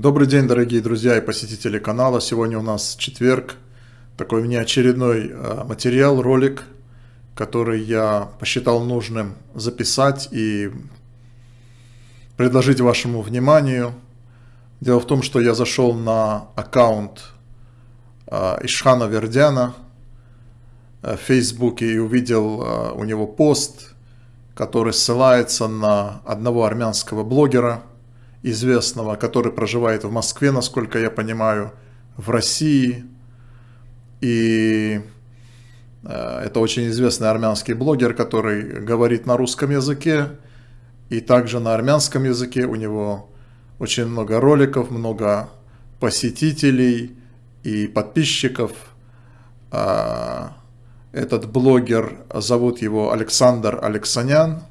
Добрый день, дорогие друзья и посетители канала. Сегодня у нас четверг. Такой внеочередной э, материал, ролик, который я посчитал нужным записать и предложить вашему вниманию. Дело в том, что я зашел на аккаунт э, Ишхана Вердяна э, в Фейсбуке и увидел у него пост, который ссылается на одного армянского блогера – известного, который проживает в Москве, насколько я понимаю, в России. И э, это очень известный армянский блогер, который говорит на русском языке и также на армянском языке. У него очень много роликов, много посетителей и подписчиков. А, этот блогер, зовут его Александр Алексанян.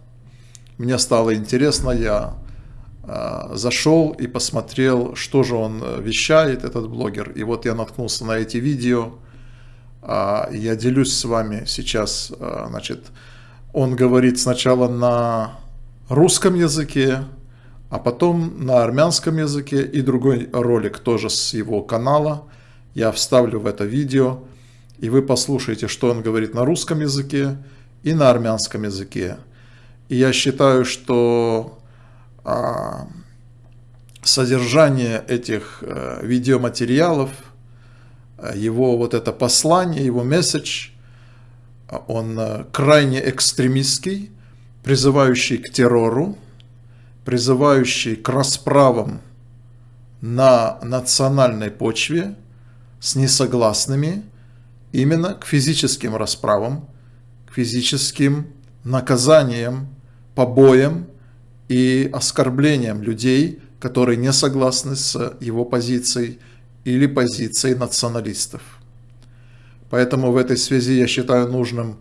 Мне стало интересно, я зашел и посмотрел, что же он э, вещает, этот блогер. И вот я наткнулся на эти видео. А, я делюсь с вами сейчас. А, значит, он говорит сначала на русском языке, а потом на армянском языке. И другой ролик тоже с его канала. Я вставлю в это видео. И вы послушаете, что он говорит на русском языке и на армянском языке. И я считаю, что содержание этих э, видеоматериалов, э, его вот это послание, его месседж, он э, крайне экстремистский, призывающий к террору, призывающий к расправам на национальной почве с несогласными, именно к физическим расправам, к физическим наказаниям, побоям, и оскорблением людей, которые не согласны с его позицией или позицией националистов. Поэтому в этой связи я считаю нужным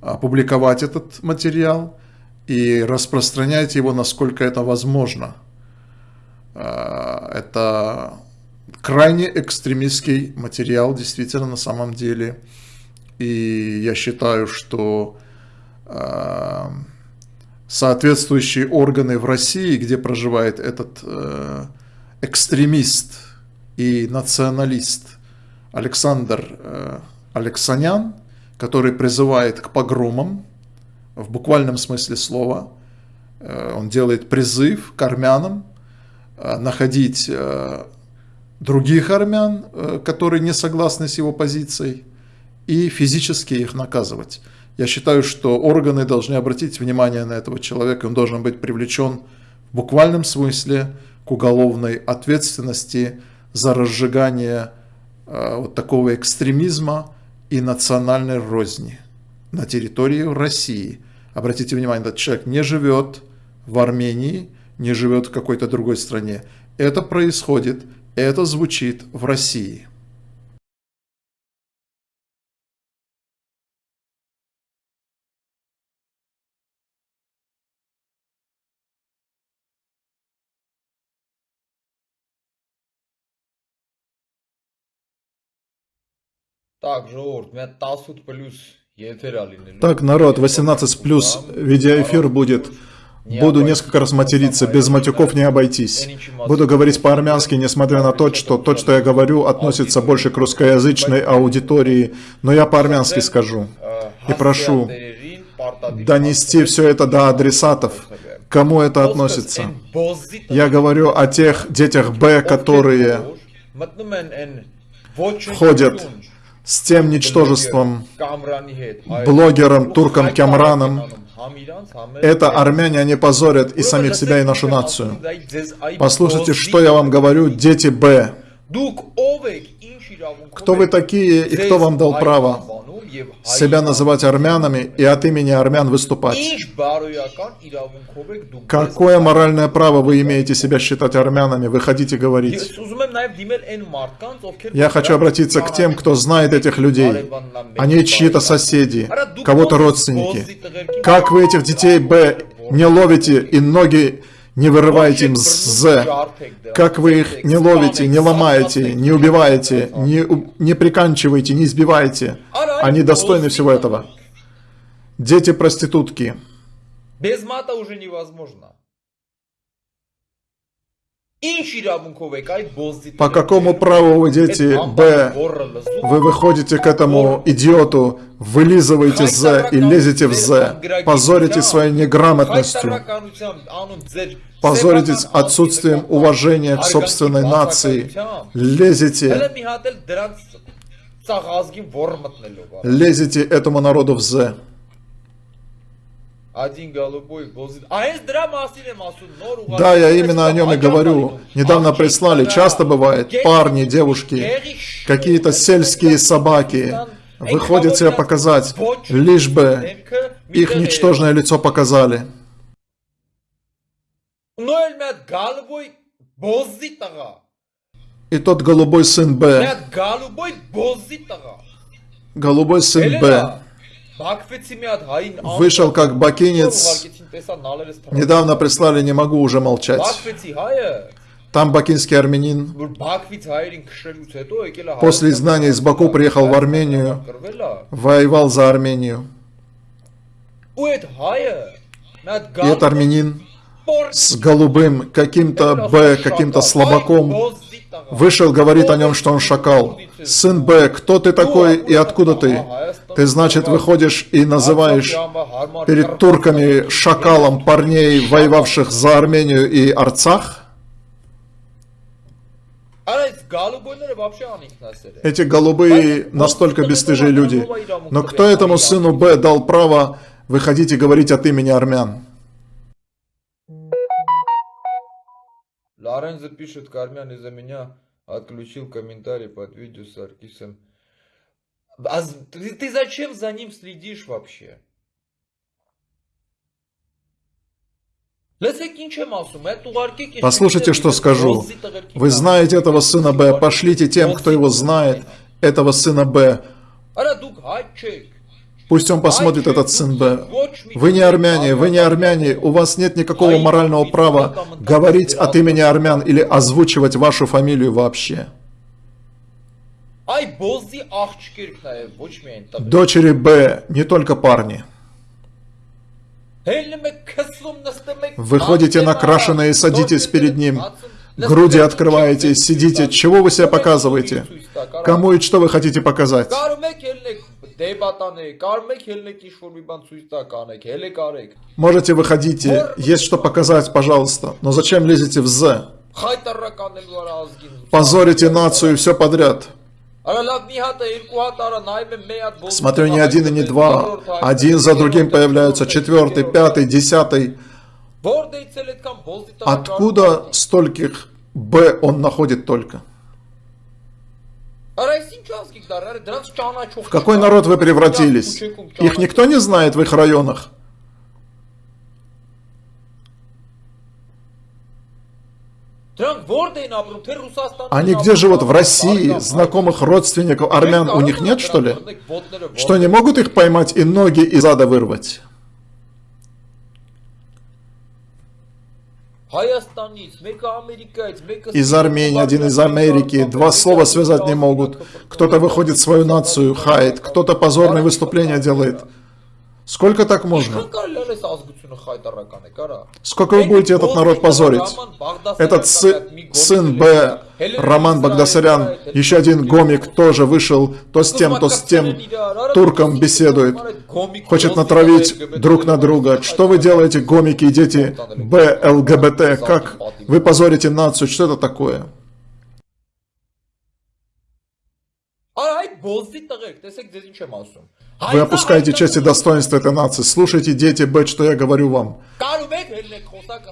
опубликовать этот материал и распространять его, насколько это возможно. А, это крайне экстремистский материал, действительно, на самом деле. И я считаю, что а, соответствующие органы в России, где проживает этот э, экстремист и националист Александр э, Алексанян, который призывает к погромам в буквальном смысле слова. Э, он делает призыв к армянам э, находить э, других армян, э, которые не согласны с его позицией, и физически их наказывать. Я считаю, что органы должны обратить внимание на этого человека, он должен быть привлечен в буквальном смысле к уголовной ответственности за разжигание э, вот такого экстремизма и национальной розни на территории России. Обратите внимание, этот человек не живет в Армении, не живет в какой-то другой стране. Это происходит, это звучит в России. Так, Жоурт, Метасут плюс так, народ, 18 плюс. Видеоэфир будет. Буду несколько раз материться, без матюков не обойтись. Буду говорить по-армянски, несмотря на то, что то, что я говорю, относится больше к русскоязычной аудитории, но я по-армянски скажу. И прошу донести все это до адресатов, кому это относится. Я говорю о тех детях Б, которые ходят с тем ничтожеством, блогером, турком Кямраном. Это армяне, они позорят и самих себя, и нашу нацию. Послушайте, что я вам говорю, дети Б. Кто вы такие и кто вам дал право себя называть армянами и от имени армян выступать? Какое моральное право вы имеете себя считать армянами? Вы хотите говорить? Я хочу обратиться к тем, кто знает этих людей. Они чьи-то соседи, кого-то родственники. Как вы этих детей Б не ловите и ноги не вырываете им з, как вы их не ловите, не ломаете, не убиваете, не, не приканчиваете, не избиваете. Они достойны всего этого. Дети проститутки. Без мата уже невозможно. По какому праву вы, дети Б, вы выходите к этому идиоту, вылизываете З и лезете в З, позорите своей неграмотностью, позорите отсутствием уважения к собственной нации, лезете, лезете этому народу в З один голубой глазит. Да, я именно о нем и говорю. Недавно прислали, часто бывает, парни, девушки, какие-то сельские собаки выходят себя показать, лишь бы их ничтожное лицо показали. И тот голубой сын Б. Голубой сын Б. Вышел как бакинец. Недавно прислали «Не могу уже молчать». Там бакинский армянин. После знания из Баку приехал в Армению, воевал за Армению. И этот армянин с голубым каким-то Б, каким-то слабаком. Вышел, говорит о нем, что он шакал. Сын Б, кто ты такой и откуда ты? Ты, значит, выходишь и называешь перед турками шакалом парней, воевавших за Армению и Арцах? Эти голубые настолько бесстыжие люди. Но кто этому сыну Б дал право выходить и говорить от имени армян? Лорензо запишет Кармян из-за меня отключил комментарий под видео с Аркисом. А ты, ты зачем за ним следишь вообще? Послушайте, что скажу. Вы знаете этого сына Б, пошлите тем, кто его знает, этого сына Б. Пусть он посмотрит этот сын Б. Вы не армяне, вы не армяне, у вас нет никакого морального права говорить от имени армян или озвучивать вашу фамилию вообще. Дочери Б, не только парни. Вы ходите накрашенные, садитесь перед ним. Груди открываете, сидите. Чего вы себя показываете? Кому и что вы хотите показать? Կարում եք ելնեք դեբատանեք, կարում եք ելնեք ինչ-որ մի բան ցույց տա կանեք, հելեք արեք։ Можете выходите, есть что показать, пожалуйста. Но зачем лезете в З? Խայտարականելու արա ազգին։ Позорите нацию и все подряд. Արա լավ մի հատ է, երկու հատ արա նայում եմ մի հատ բոզ։ Смотрю, не один и не два. Один за другим появляются четвертый, пятый, десятый. Որտեղից էլ այդքան բոզի տա։ Откуда стольких Б он находит только? В какой народ вы превратились? Их никто не знает в их районах. Они где живут? В России? Знакомых родственников армян у них нет, что ли? Что не могут их поймать и ноги из ада вырвать? Из Армении, один из Америки. Два слова связать не могут. Кто-то выходит свою нацию, хает, кто-то позорные выступления делает. Сколько так можно? Ինչքան կարելի է այս ազգությունը խայտարական է, կարա։ Сколько вы будете этот народ позорить? Этот сы- сын Б, Роман Багдасарян, еще один гомик тоже вышел, то с тем, то с тем турком беседует. Хочет натравить друг на друга. Что вы делаете, гомики и дети Б, ЛГБТ? Как вы позорите нацию? Что это такое? Արա այդ բոզի տղեկ, տեսեք ձեզ ինչ եմ ասում։ вы опускаете части достоинства этой нации. Слушайте, дети Бет, что я говорю вам.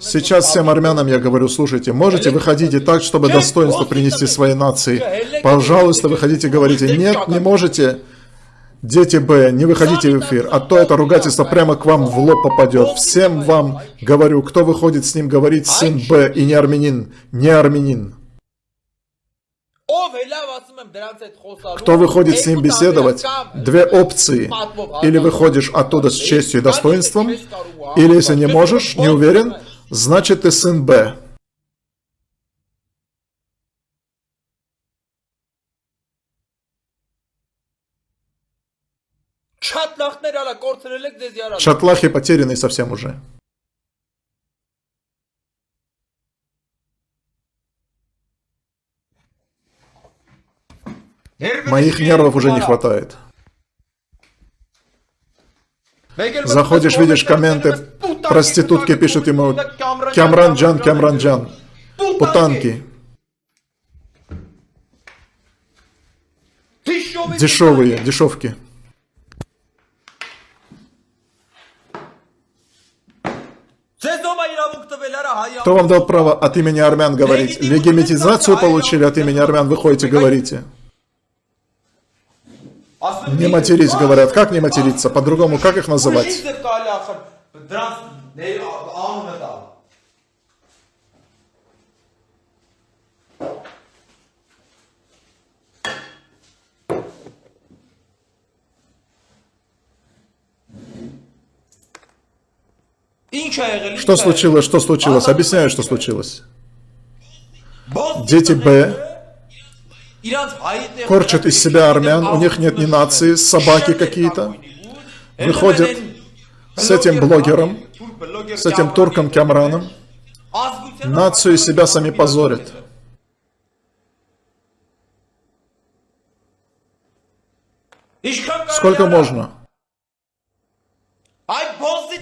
Сейчас всем армянам я говорю, слушайте, можете выходите так, чтобы достоинство принести своей нации. Пожалуйста, выходите, говорите. Нет, не можете. Дети Б, не выходите в эфир, а то это ругательство прямо к вам в лоб попадет. Всем вам говорю, кто выходит с ним говорить, сын Б и не армянин, не армянин. Кто выходит с ним беседовать? Две опции. Или выходишь оттуда с честью и достоинством, или если не можешь, не уверен, значит ты сын Б. Шатлахи потеряны совсем уже. Моих нервов уже не хватает. Заходишь, видишь комменты, проститутки пишут ему «Кямранджан, Кямранджан», путанки, дешевые, дешевки. Кто вам дал право от имени армян говорить? Легимитизацию получили от имени армян, вы ходите, говорите. Не матерись, говорят. Как не материться? По-другому, как их называть? Что случилось? Что случилось? Объясняю, что случилось. Дети Б корчат из себя армян, у них нет ни нации, собаки какие-то. Выходят с этим блогером, с этим турком Кямраном, нацию из себя сами позорят. Сколько можно?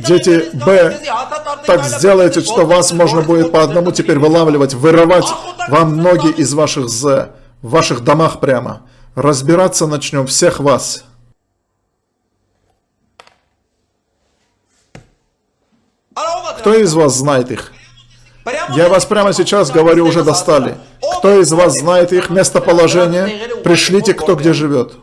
Дети Б, так сделайте, что вас можно будет по одному теперь вылавливать, вырывать вам ноги из ваших З, в ваших домах прямо. Разбираться начнем всех вас. Кто из вас знает их? Я вас прямо сейчас говорю, уже достали. Кто из вас знает их местоположение? Пришлите, кто где живет.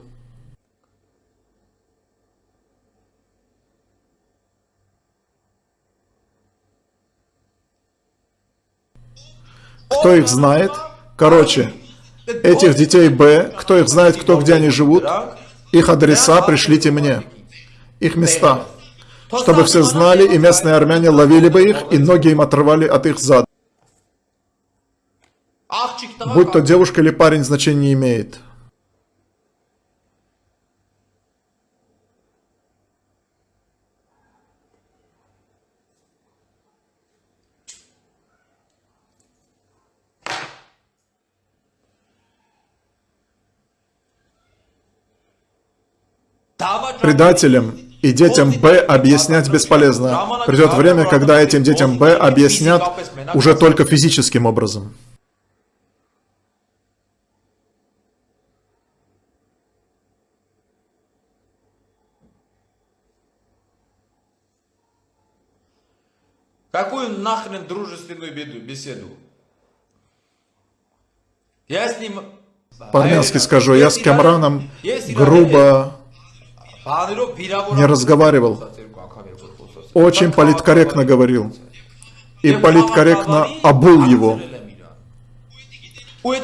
Кто их знает? Короче, этих детей Б, кто их знает, кто где они живут, их адреса пришлите мне, их места, чтобы все знали, и местные армяне ловили бы их, и ноги им отрывали от их зад. Будь то девушка или парень, значения не имеет. Предателям и детям Б объяснять бесполезно. Придет время, когда этим детям Б объяснят уже только физическим образом. Какую нахрен дружественную беду, беседу? Я с ним... По-армянски скажу, я с Камраном грубо не разговаривал. Очень политкорректно говорил. И политкорректно обул его.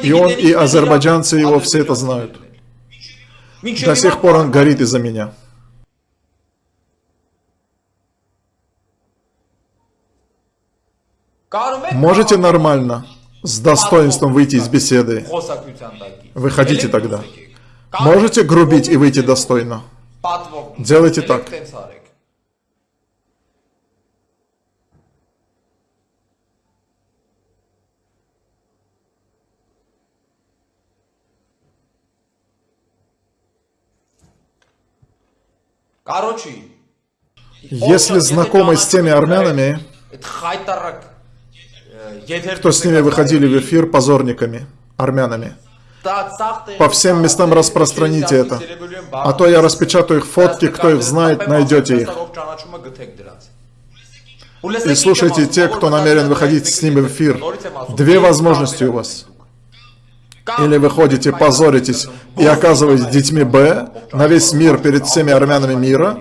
И он, и азербайджанцы его все это знают. До сих пор он горит из-за меня. Можете нормально, с достоинством выйти из беседы? Выходите тогда. Можете грубить и выйти достойно? Делайте так. Если знакомы с теми армянами, кто с ними выходили в эфир позорниками, армянами, по всем местам распространите это. А то я распечатаю их фотки, кто их знает, найдете их. И слушайте те, кто намерен выходить с ними в эфир. Две возможности у вас. Или вы ходите, позоритесь и оказываетесь детьми Б на весь мир перед всеми армянами мира,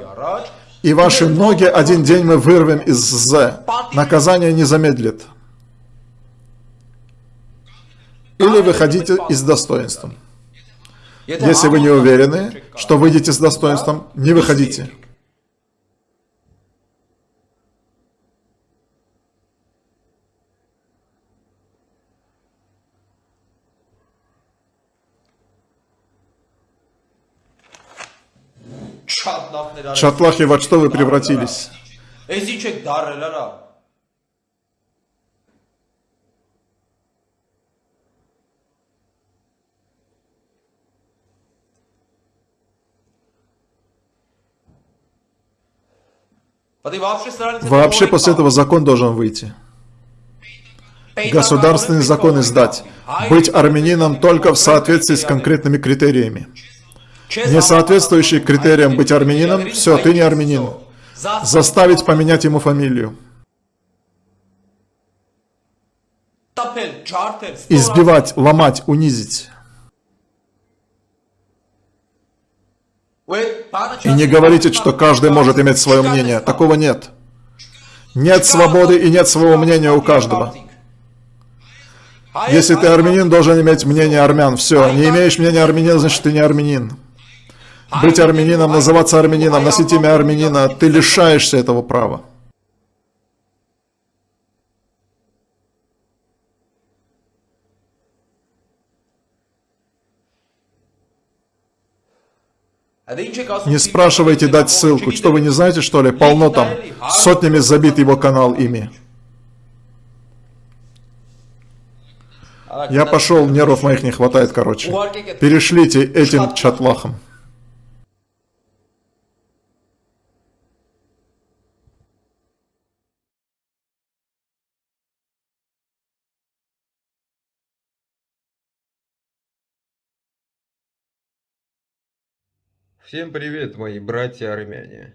и ваши ноги один день мы вырвем из З. Наказание не замедлит. Или выходите и с достоинством. Если вы не уверены, что выйдете с достоинством, не выходите. Шатлахи, во что вы превратились? Вообще после этого закон должен выйти. Государственный закон издать. Быть армянином только в соответствии с конкретными критериями. Не соответствующий критериям быть армянином, все, ты не армянин. Заставить поменять ему фамилию. Избивать, ломать, унизить. И не говорите, что каждый может иметь свое мнение. Такого нет. Нет свободы и нет своего мнения у каждого. Если ты армянин, должен иметь мнение армян. Все, не имеешь мнения армянина, значит ты не армянин. Быть армянином, называться армянином, носить имя армянина, ты лишаешься этого права. Не спрашивайте дать ссылку. Что вы не знаете, что ли? Полно там. Сотнями забит его канал ими. Я пошел, нервов моих не хватает, короче. Перешлите этим чатлахом. Всем привет, мои братья-армяне!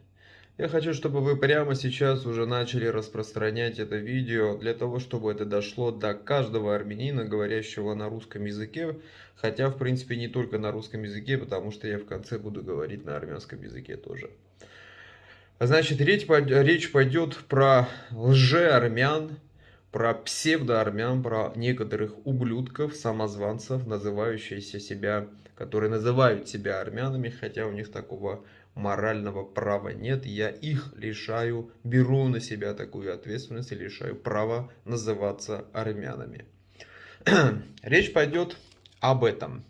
Я хочу, чтобы вы прямо сейчас уже начали распространять это видео, для того, чтобы это дошло до каждого армянина, говорящего на русском языке, хотя, в принципе, не только на русском языке, потому что я в конце буду говорить на армянском языке тоже. Значит, речь, пойдет про лже-армян, про псевдоармян, про некоторых ублюдков, самозванцев, называющихся себя которые называют себя армянами, хотя у них такого морального права нет. Я их лишаю, беру на себя такую ответственность и лишаю права называться армянами. Речь пойдет об этом.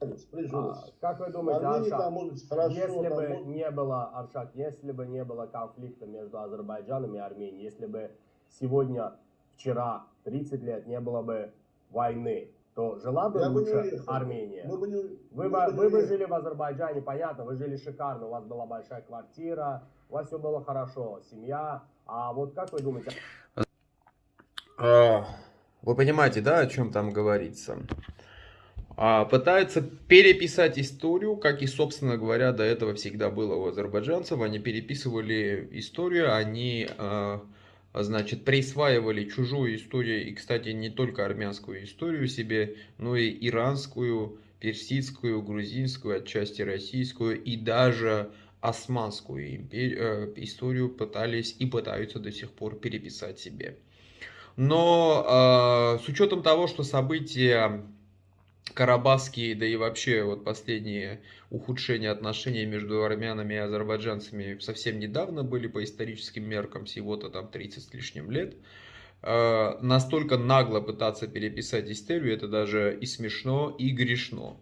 А, как вы думаете, Аршак, если бы не было, Аршак, если бы не было конфликта между Азербайджаном и Арменией, если бы сегодня вчера 30 лет не было бы войны, то жила бы Я лучше бы Армения. Мы бы не, вы, бы, вы бы жили в Азербайджане, понятно, вы жили шикарно, у вас была большая квартира, у вас все было хорошо, семья. А вот как вы думаете? А, вы понимаете, да, о чем там говорится? А, пытаются переписать историю, как и, собственно говоря, до этого всегда было у азербайджанцев. Они переписывали историю, они а, значит, присваивали чужую историю, и, кстати, не только армянскую историю себе, но и иранскую, персидскую, грузинскую, отчасти российскую и даже османскую империю, э, историю пытались и пытаются до сих пор переписать себе. Но э, с учетом того, что события карабахские, да и вообще вот последние ухудшения отношений между армянами и азербайджанцами совсем недавно были по историческим меркам, всего-то там 30 с лишним лет. Э, настолько нагло пытаться переписать историю, это даже и смешно, и грешно.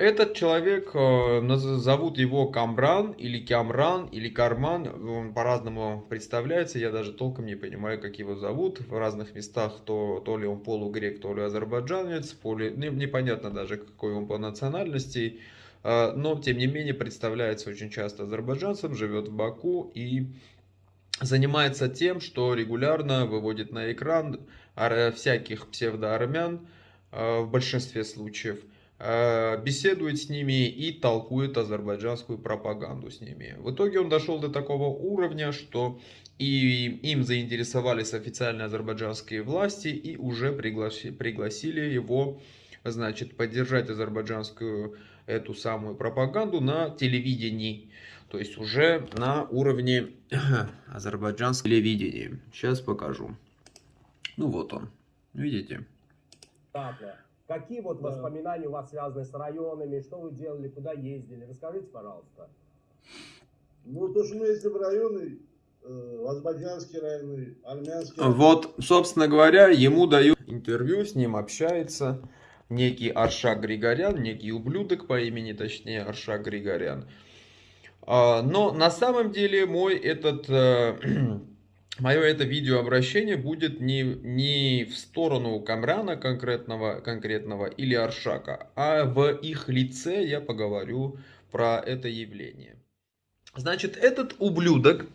Этот человек, э, зовут его Камран, или Кямран, или Карман, он по-разному представляется, я даже толком не понимаю, как его зовут. В разных местах то, то ли он полугрек, то ли азербайджанец, поли, непонятно даже какой он по национальности. Э, но, тем не менее, представляется очень часто азербайджанцем, живет в Баку и занимается тем, что регулярно выводит на экран всяких псевдоармян э, в большинстве случаев – беседует с ними и толкует азербайджанскую пропаганду с ними. В итоге он дошел до такого уровня, что и им заинтересовались официальные азербайджанские власти и уже пригласили, пригласили его значит, поддержать азербайджанскую эту самую пропаганду на телевидении. То есть уже на уровне азербайджанского телевидения. Сейчас покажу. Ну вот он. Видите? Какие вот да. воспоминания у вас связаны с районами, что вы делали, куда ездили? Расскажите, пожалуйста. Ну, то, что мы ездили в районы, э, азербайджанские районы, армянские Вот, собственно говоря, ему дают интервью, с ним общается некий Аршак Григорян, некий ублюдок по имени, точнее, Аршак Григорян. А, но на самом деле мой этот э, мое это видеообращение будет не, не в сторону Камрана конкретного, конкретного или Аршака, а в их лице я поговорю про это явление. Значит, этот ублюдок, э,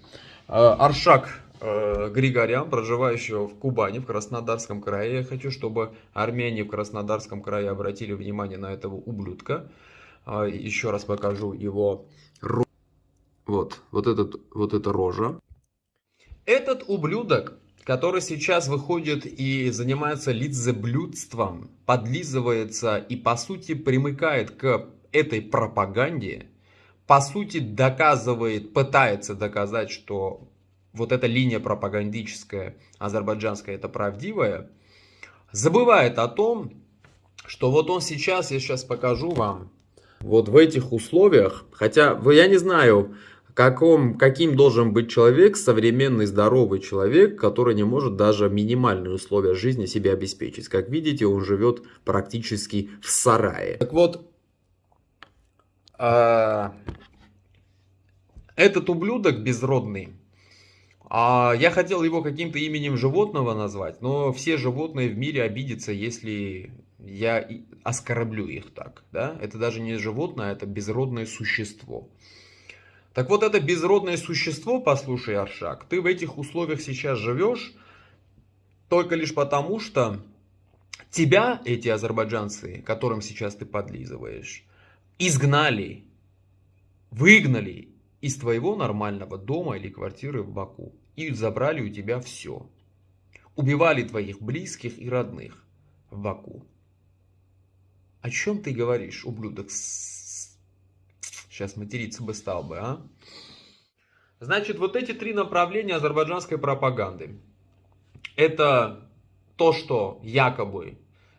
Аршак э, Григорян, проживающего в Кубани, в Краснодарском крае. Я хочу, чтобы армяне в Краснодарском крае обратили внимание на этого ублюдка. Э, еще раз покажу его вот, вот, этот, вот эта рожа. Этот ублюдок, который сейчас выходит и занимается лицеблюдством, подлизывается и по сути примыкает к этой пропаганде, по сути доказывает, пытается доказать, что вот эта линия пропагандическая азербайджанская это правдивая, забывает о том, что вот он сейчас, я сейчас покажу вам, вот в этих условиях, хотя я не знаю, каком, каким должен быть человек, современный здоровый человек, который не может даже минимальные условия жизни себе обеспечить. Как видите, он живет практически в сарае. Так вот, а, этот ублюдок безродный, а я хотел его каким-то именем животного назвать, но все животные в мире обидятся, если я оскорблю их так. Да? Это даже не животное, это безродное существо. Так вот, это безродное существо, послушай, Аршак, ты в этих условиях сейчас живешь только лишь потому, что тебя, эти азербайджанцы, которым сейчас ты подлизываешь, изгнали, выгнали из твоего нормального дома или квартиры в Баку и забрали у тебя все. Убивали твоих близких и родных в Баку. О чем ты говоришь, ублюдок? Сейчас материться бы стал бы, а? Значит, вот эти три направления азербайджанской пропаганды. Это то, что якобы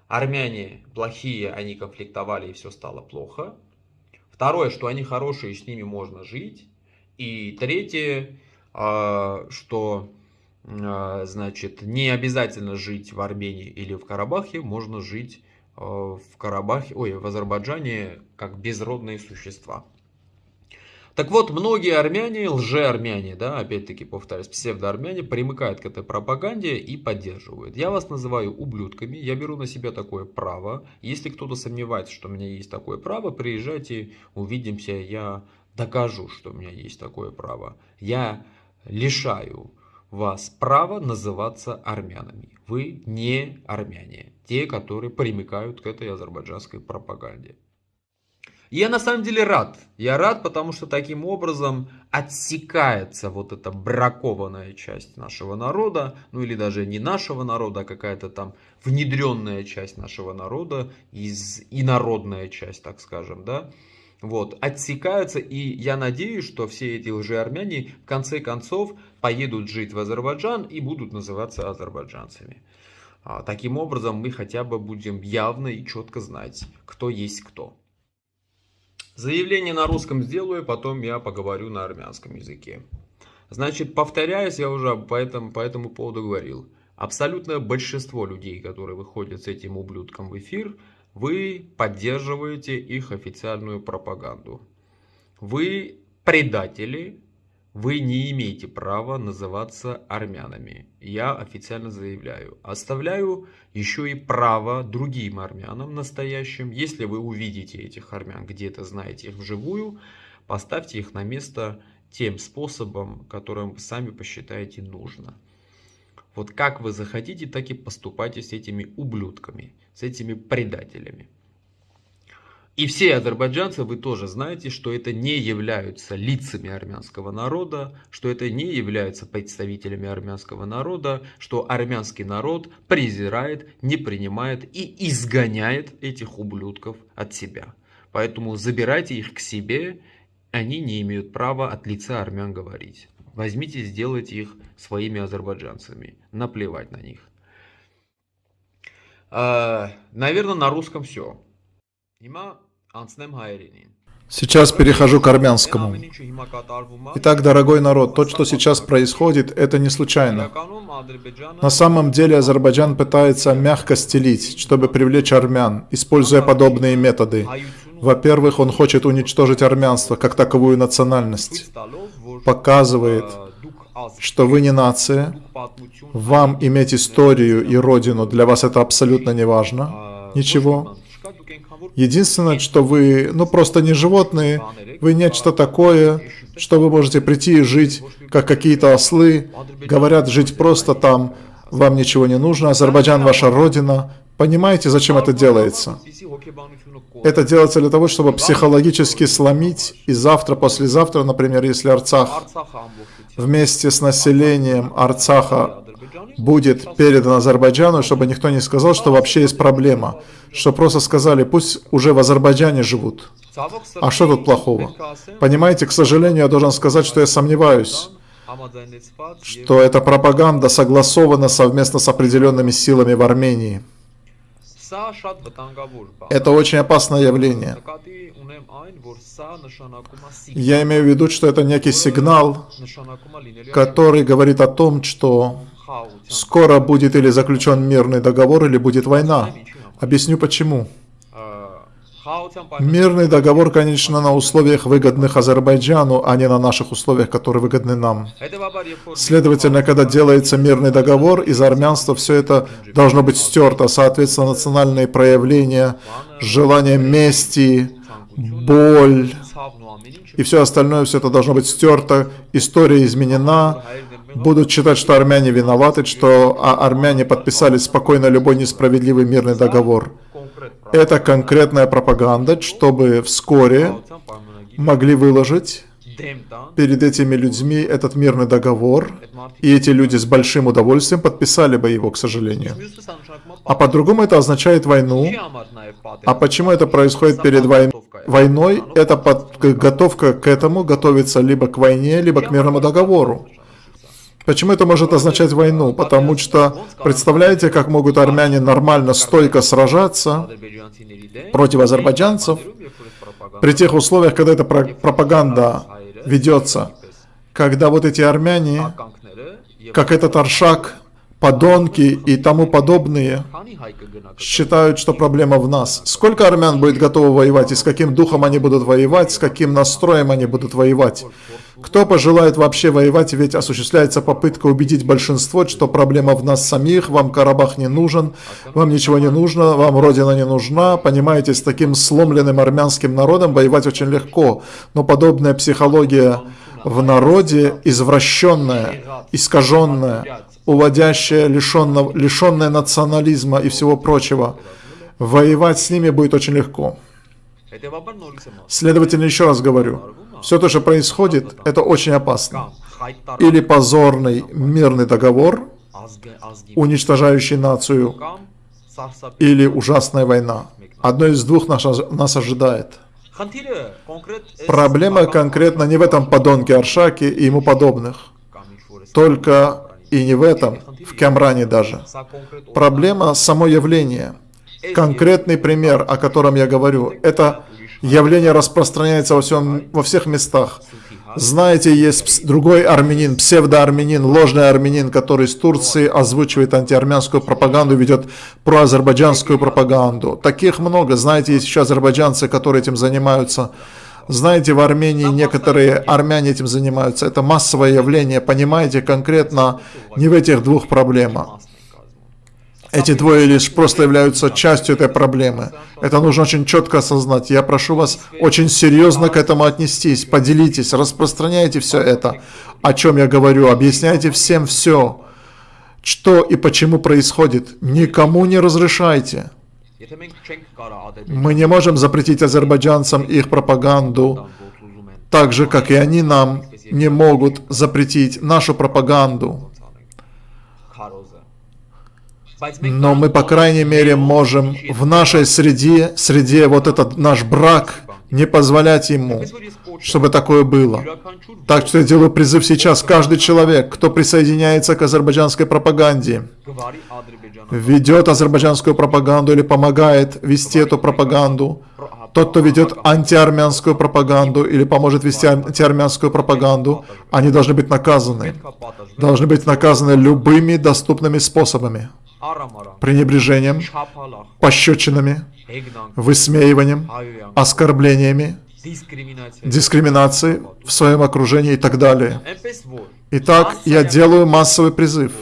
армяне плохие, они конфликтовали и все стало плохо. Второе, что они хорошие, с ними можно жить. И третье, а, что а, значит, не обязательно жить в Армении или в Карабахе, можно жить а, в Карабахе, ой, в Азербайджане как безродные существа. Так вот, многие армяне, лже-армяне, да, опять-таки повторюсь, псевдоармяне, примыкают к этой пропаганде и поддерживают. Я вас называю ублюдками, я беру на себя такое право. Если кто-то сомневается, что у меня есть такое право, приезжайте, увидимся, я докажу, что у меня есть такое право. Я лишаю вас права называться армянами. Вы не армяне, те, которые примыкают к этой азербайджанской пропаганде. Я на самом деле рад. Я рад, потому что таким образом отсекается вот эта бракованная часть нашего народа, ну или даже не нашего народа, а какая-то там внедренная часть нашего народа, из инородная часть, так скажем, да, вот, отсекаются, и я надеюсь, что все эти лжеармяне в конце концов поедут жить в Азербайджан и будут называться азербайджанцами. А, таким образом мы хотя бы будем явно и четко знать, кто есть кто. Заявление на русском сделаю, потом я поговорю на армянском языке. Значит, повторяюсь, я уже по этому, по этому поводу говорил. Абсолютное большинство людей, которые выходят с этим ублюдком в эфир, вы поддерживаете их официальную пропаганду. Вы предатели, вы не имеете права называться армянами. Я официально заявляю. Оставляю еще и право другим армянам настоящим. Если вы увидите этих армян, где-то знаете их вживую, поставьте их на место тем способом, которым вы сами посчитаете нужно. Вот как вы захотите, так и поступайте с этими ублюдками, с этими предателями. И все азербайджанцы, вы тоже знаете, что это не являются лицами армянского народа, что это не являются представителями армянского народа, что армянский народ презирает, не принимает и изгоняет этих ублюдков от себя. Поэтому забирайте их к себе, они не имеют права от лица армян говорить. Возьмите, сделайте их своими азербайджанцами. Наплевать на них. А, наверное, на русском все. Сейчас перехожу к армянскому. Итак, дорогой народ, то, что сейчас происходит, это не случайно. На самом деле Азербайджан пытается мягко стелить, чтобы привлечь армян, используя подобные методы. Во-первых, он хочет уничтожить армянство как таковую национальность. Показывает, что вы не нация, вам иметь историю и родину, для вас это абсолютно не важно. Ничего. Единственное, что вы, ну просто не животные, вы нечто такое, что вы можете прийти и жить, как какие-то ослы, говорят, жить просто там, вам ничего не нужно, Азербайджан ваша родина. Понимаете, зачем это делается? Это делается для того, чтобы психологически сломить, и завтра, послезавтра, например, если Арцах вместе с населением Арцаха будет передан Азербайджану, чтобы никто не сказал, что вообще есть проблема. Что просто сказали, пусть уже в Азербайджане живут. А что тут плохого? Понимаете, к сожалению, я должен сказать, что я сомневаюсь, что эта пропаганда согласована совместно с определенными силами в Армении. Это очень опасное явление. Я имею в виду, что это некий сигнал, который говорит о том, что скоро будет или заключен мирный договор, или будет война. Объясню почему. Мирный договор, конечно, на условиях выгодных Азербайджану, а не на наших условиях, которые выгодны нам. Следовательно, когда делается мирный договор, из армянства все это должно быть стерто. Соответственно, национальные проявления, желание мести, боль и все остальное, все это должно быть стерто, история изменена, будут считать, что армяне виноваты, что а армяне подписали спокойно любой несправедливый мирный договор. Это конкретная пропаганда, чтобы вскоре могли выложить перед этими людьми этот мирный договор, и эти люди с большим удовольствием подписали бы его, к сожалению. А по-другому это означает войну. А почему это происходит перед вой... войной? Это подготовка к этому, готовится либо к войне, либо к мирному договору. Почему это может означать войну? Потому что, представляете, как могут армяне нормально, стойко сражаться против азербайджанцев при тех условиях, когда эта пропаганда ведется, когда вот эти армяне, как этот Аршак, подонки и тому подобные, считают, что проблема в нас. Сколько армян будет готово воевать, и с каким духом они будут воевать, с каким настроем они будут воевать? Кто пожелает вообще воевать, ведь осуществляется попытка убедить большинство, что проблема в нас самих, вам Карабах не нужен, вам ничего не нужно, вам Родина не нужна. Понимаете, с таким сломленным армянским народом воевать очень легко. Но подобная психология в народе извращенная, искаженная, уводящая, лишенная, лишенная национализма и всего прочего, воевать с ними будет очень легко. Следовательно, еще раз говорю, все то, что происходит, это очень опасно. Или позорный мирный договор, уничтожающий нацию, или ужасная война. Одно из двух нас, нас ожидает. Проблема конкретно не в этом подонке Аршаке и ему подобных. Только и не в этом, в Камране даже. Проблема само явление. Конкретный пример, о котором я говорю, это Явление распространяется во, всем, во всех местах. Знаете, есть другой армянин, псевдоармянин, ложный армянин, который из Турции озвучивает антиармянскую пропаганду, ведет проазербайджанскую пропаганду. Таких много. Знаете, есть еще азербайджанцы, которые этим занимаются. Знаете, в Армении некоторые армяне этим занимаются. Это массовое явление, понимаете, конкретно не в этих двух проблемах. Эти двое лишь просто являются частью этой проблемы. Это нужно очень четко осознать. Я прошу вас очень серьезно к этому отнестись. Поделитесь, распространяйте все это, о чем я говорю. Объясняйте всем все, что и почему происходит. Никому не разрешайте. Мы не можем запретить азербайджанцам их пропаганду, так же, как и они нам не могут запретить нашу пропаганду. Но мы, по крайней мере, можем в нашей среде, среде вот этот наш брак, не позволять ему, чтобы такое было. Так что я делаю призыв сейчас. Каждый человек, кто присоединяется к азербайджанской пропаганде, ведет азербайджанскую пропаганду или помогает вести эту пропаганду, тот, кто ведет антиармянскую пропаганду или поможет вести антиармянскую пропаганду, они должны быть наказаны. Должны быть наказаны любыми доступными способами пренебрежением, пощечинами, высмеиванием, оскорблениями, дискриминацией в своем окружении и так далее. Итак, я делаю массовый призыв.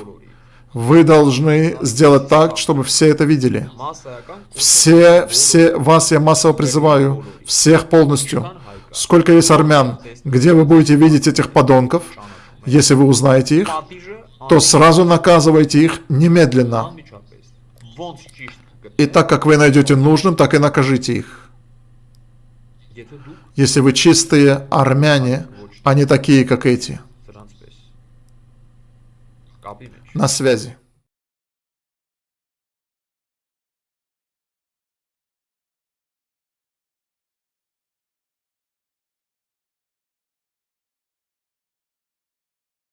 Вы должны сделать так, чтобы все это видели. Все, все, вас я массово призываю, всех полностью. Сколько есть армян, где вы будете видеть этих подонков, если вы узнаете их, то сразу наказывайте их немедленно. И так как вы найдете нужным, так и накажите их. Если вы чистые армяне, а не такие, как эти. На связи.